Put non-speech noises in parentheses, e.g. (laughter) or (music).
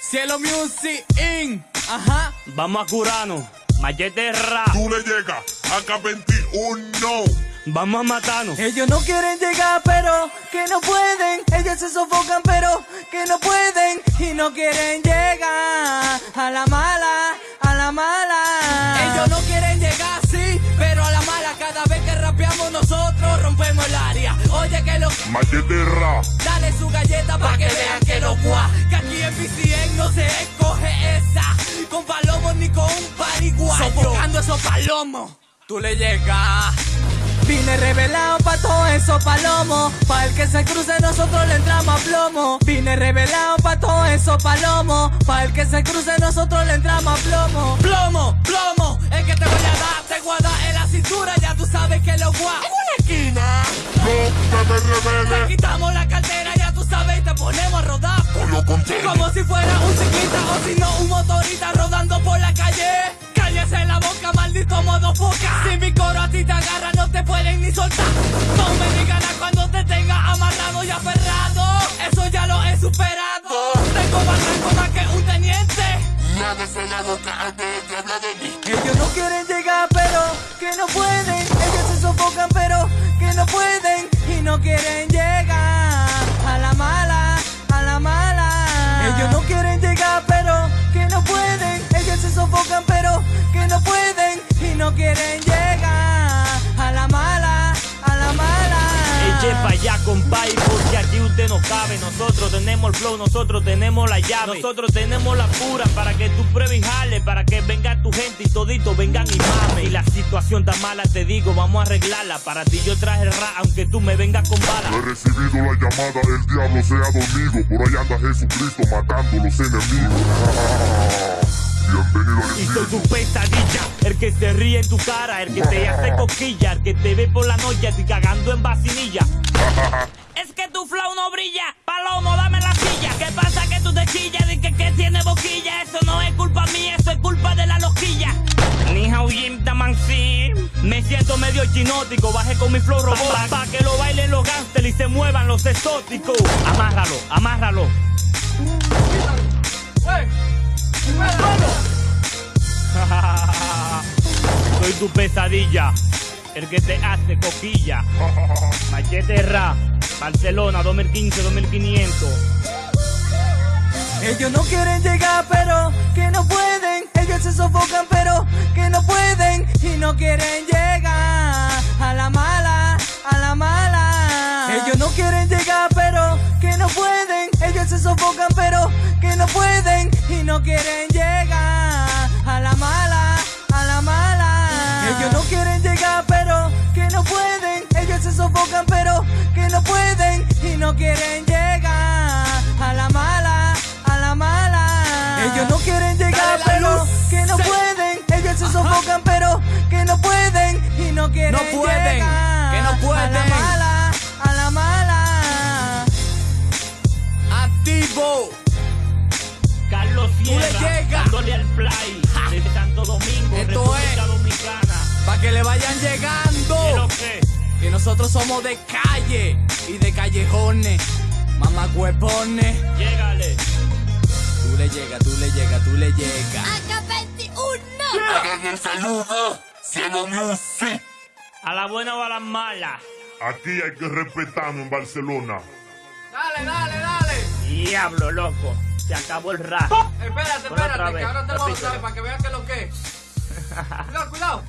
Cielo Music In. Ajá. Vamos a curarnos. Machete ra. Tú le llegas a K21. Vamos a matarnos. Ellos no quieren llegar, pero que no pueden. Ellos se sofocan, pero que no pueden. Y no quieren llegar a la mala, a la mala. Ellos rapeamos nosotros rompemos el área. Oye, que lo. Machete. Dale su galleta para que vean que lo gua. Que aquí en PCN no se escoge esa. Con palomos ni con un pariguayo. Sofocando esos palomos. Tú le llegas. Vine revelado pa' todo eso palomos. Pa' el que se cruce nosotros le entramos a plomo. Vine revelado pa' todo eso palomos. Pa' el que se cruce nosotros le entramos a plomo. Te quitamos la cartera, ya tú sabes, y te ponemos a rodar. Como si fuera un chiquita o si no un motorista rodando por la calle. Cállese la boca, maldito modo foca. Si mi coro a ti te agarra, no te pueden ni soltar. No me digan a cuando te tenga amarrado y aferrado. Eso ya lo he superado. Tengo barranco más que un teniente. Lávese la boca antes de hablar de mí. Ellos no quieren llegar, pero que no pueden. Ellos se sofocan, pero que no pueden. Y no quieren llegar a la mala, a la mala. Ellos no quieren llegar, pero que no pueden. Ellos se sofocan, pero que no pueden. Y no quieren llegar a la mala, a la mala. Eche pa' allá, compay, porque aquí usted no cabe. Nosotros tenemos el flow, nosotros tenemos la llave. Nosotros tenemos la pura para que tú pruebes y jale. Para que venga tu gente y todito vengan y mame. Y la situación tan mala, te digo, vamos a arreglarla. Para ti yo traje el rap, aunque tú me vengas con He balas. recibido la llamada, el diablo sea dormido. Por ahí anda Jesucristo matando los enemigos. Bienvenido Y soy tu pesadilla, el que se ríe en tu cara, el que te hace coquilla, el que te ve por la noche a ti cagando en vacinilla. (laughs) Es que tu flow no brilla, palomo, dame la silla. ¿Qué pasa que tú te chillas y que, que tiene boquilla? Eso no es culpa mía, eso es culpa de la loquilla. Ni hao yim taman. Me siento medio chinótico, bajé con mi flow robot pa, que lo bailen los gangsters y se muevan los exóticos. Amárralo, amárralo. (laughs) Soy tu pesadilla, el que te hace coquilla. (laughs) Machete Ra, Barcelona 2015-2500. Ellos no quieren llegar, pero que no pueden. Ellos se sofocan, pero que no pueden. Y no quieren llegar a la mala, a la mala. Ellos no quieren llegar, pero que no pueden. Ellos se sofocan, pero que no pueden. Y no quieren llegar no quieren llegar a la mala, a la mala. Ellos no quieren llegar, pero que no pueden. Ellos se sofocan, pero que no pueden. Y no quieren No pueden, llegar que no A la mala, a la mala. Activo. Carlos le Sierra, llegas. dándole al play. Desde Santo Domingo, Esto República es. Dominicana. Pa' que le vayan llegando. Que nosotros somos de calle y de callejones. Mamá huepones. llégale. Tú le llegas, tú le llegas, tú le llegas. AK21. Hagan el saludo. Cielo Music. A la buena o a la mala. Aquí hay que respetarnos en Barcelona. Dale, dale, dale. Diablo, loco. Se acabó el rap. Espérate, otra espérate, vez, que ahora te lo vamos a para que vean que lo que es. (laughs) Cuidado, cuidado.